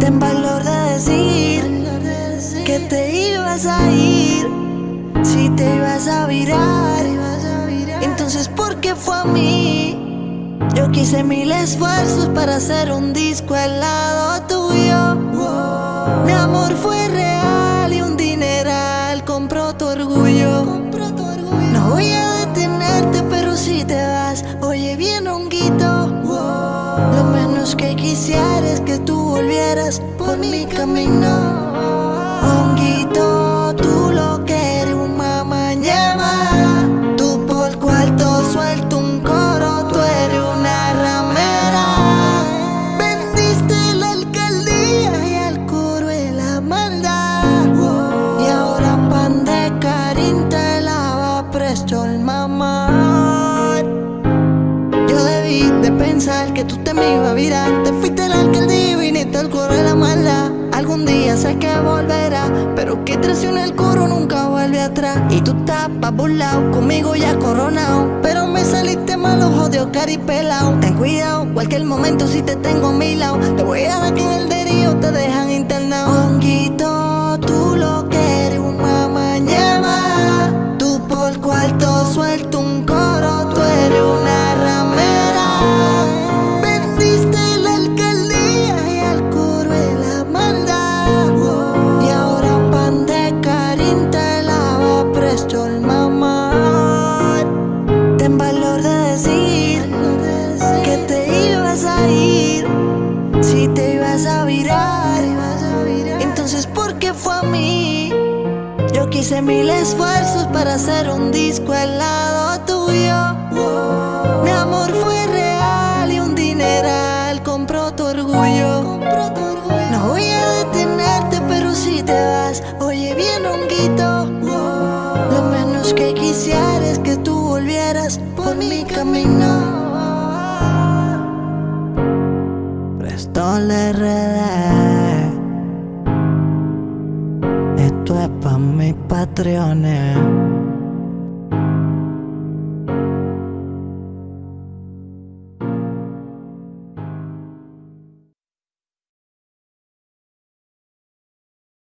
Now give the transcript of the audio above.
Ten valor de decir que te ibas a ir, si te ibas a virar. Entonces, ¿por qué fue a mí? Yo quise mil esfuerzos para hacer un disco al lado tuyo. Mi amor fue real y un dineral compró tu orgullo. No voy a detenerte, pero si te vas, oye bien, honguito. Lo menos que quisiera es que tú volvieras por mi camino. Honguito, tú lo que eres una mañana. Tú por cuarto suelto un coro, tú eres una ramera. Vendiste la alcaldía y al coro la maldad. Y ahora pan de Karin te la va presto el mamá. Pensar que tú te me ibas a virar. Te fuiste la alcaldía y viniste al coro de la maldad Algún día sé que volverá Pero que traición el coro nunca vuelve atrás. Y tú estás pa' burlao, conmigo ya coronado Pero me saliste mal, ojo de Oscar y pelao Ten cuidado, cualquier momento si te tengo a mi lado. Te voy a dar que en el derío te dejan Quise mil esfuerzos para hacer un disco al lado tuyo. Mi amor fue real y un dineral compró tu orgullo. No voy a detenerte, pero si te vas, oye bien, honguito. Lo menos que quisiera es que tú volvieras por mi camino. Prestó RD. Esto es pa' mis patrones.